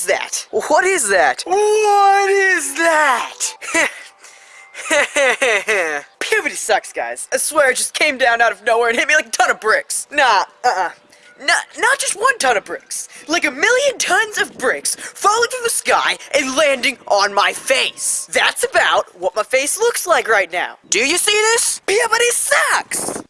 is that? What is that? What is that? Puberty sucks, guys. I swear it just came down out of nowhere and hit me like a ton of bricks. Nah, uh-uh. Not, not just one ton of bricks. Like a million tons of bricks falling from the sky and landing on my face. That's about what my face looks like right now. Do you see this? Puberty sucks!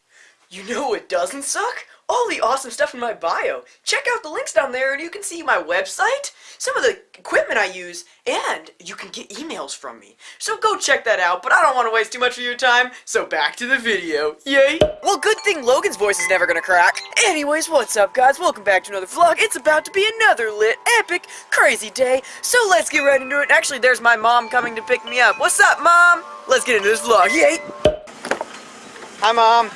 You know it doesn't suck? All the awesome stuff in my bio. Check out the links down there and you can see my website, some of the equipment I use, and you can get emails from me. So go check that out, but I don't want to waste too much of your time, so back to the video. Yay! Well, good thing Logan's voice is never gonna crack. Anyways, what's up guys? Welcome back to another vlog. It's about to be another lit, epic, crazy day. So let's get right into it. Actually, there's my mom coming to pick me up. What's up, Mom? Let's get into this vlog. Yay! Hi, Mom.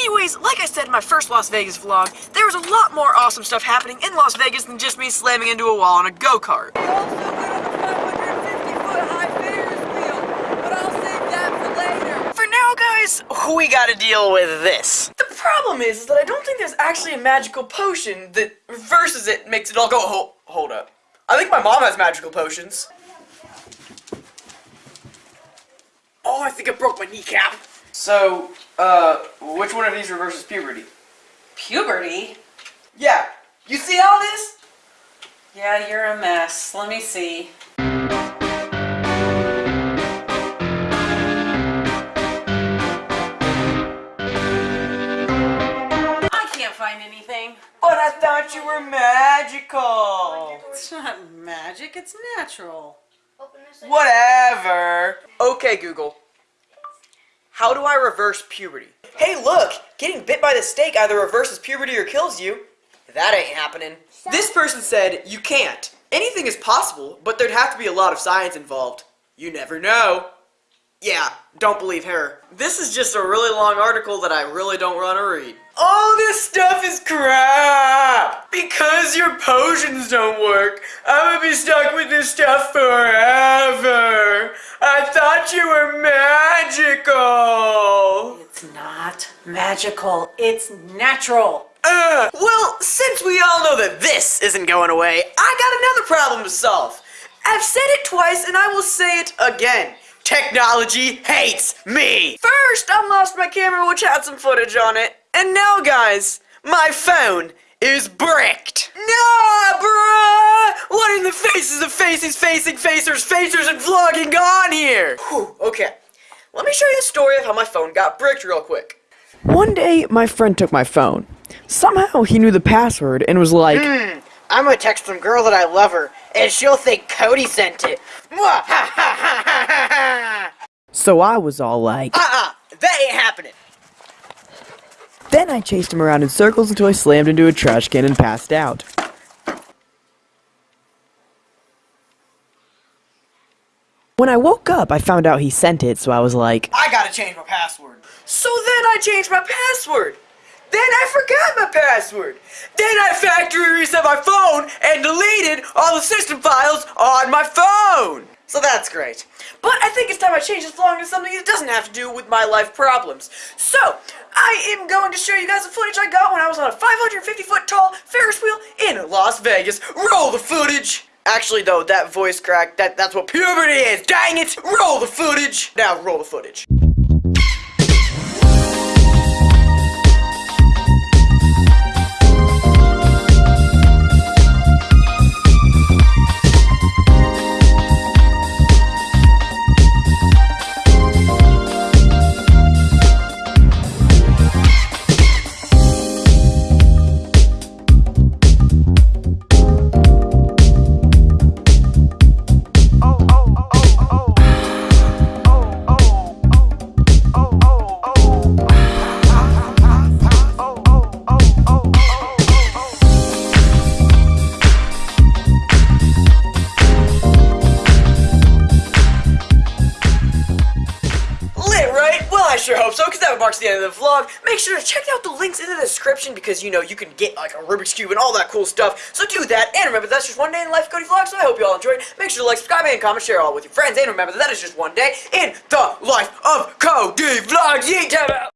Anyways, like I said in my first Las Vegas vlog, there was a lot more awesome stuff happening in Las Vegas than just me slamming into a wall on a go-kart. For now, guys, we gotta deal with this. The problem is, is that I don't think there's actually a magical potion that reverses it makes it all go- hold, hold up. I think my mom has magical potions. Oh, I think I broke my kneecap. So, uh, which one of these reverses puberty? Puberty? Yeah. You see all it is? Yeah, you're a mess. Let me see. I can't find anything. But I thought you were magical. It's not magic, it's natural. Whatever. Okay, Google. How do I reverse puberty? Hey, look! Getting bit by the snake either reverses puberty or kills you. That ain't happening. This person said you can't. Anything is possible, but there'd have to be a lot of science involved. You never know. Yeah, don't believe her. This is just a really long article that I really don't want to read. All this stuff is crap! Because your potions don't work, I'm gonna be stuck with this stuff forever! I thought you were magical! It's not magical, it's natural. Uh, well, since we all know that this isn't going away, I got another problem to solve. I've said it twice and I will say it again. Technology hates me! First, I lost my camera which had some footage on it. And now, guys, my phone is bricked. Nah, bruh! What in the faces of faces, facing, facers, facers, and vlogging on here? Whew, okay. Let me show you the story of how my phone got bricked real quick. One day, my friend took my phone. Somehow, he knew the password and was like, Hmm, I'm gonna text some girl that I love her, and she'll think Cody sent it. So I was all like, Uh-uh, that ain't happening. Then I chased him around in circles until I slammed into a trash can and passed out. When I woke up, I found out he sent it, so I was like, I gotta change my password. So then I changed my password. Then I forgot my password. Then I factory reset my phone and deleted all the system files on my phone. So that's great. But I think it's time I change this vlog to something that doesn't have to do with my life problems. So, I am going to show you guys the footage I got when I was on a 550 foot tall Ferris wheel in Las Vegas. Roll the footage! Actually though, that voice crack, that, that's what puberty is, dang it! Roll the footage! Now roll the footage. I sure hope so, because that marks the end of the vlog. Make sure to check out the links in the description, because, you know, you can get, like, a Rubik's Cube and all that cool stuff. So do that, and remember, that's just one day in life Cody Vlog, so I hope you all enjoyed. Make sure to like, subscribe, and comment, share all with your friends, and remember, that is just one day in the life of Cody time out!